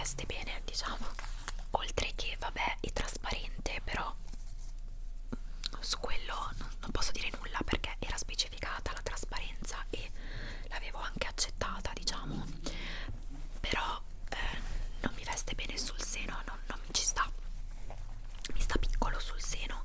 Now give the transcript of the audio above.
veste bene diciamo. Oltre che vabbè è trasparente però su quello non, non posso dire nulla perché era specificata la trasparenza e l'avevo anche accettata diciamo. Però eh, non mi veste bene sul seno non, non ci sta. Mi sta piccolo sul seno.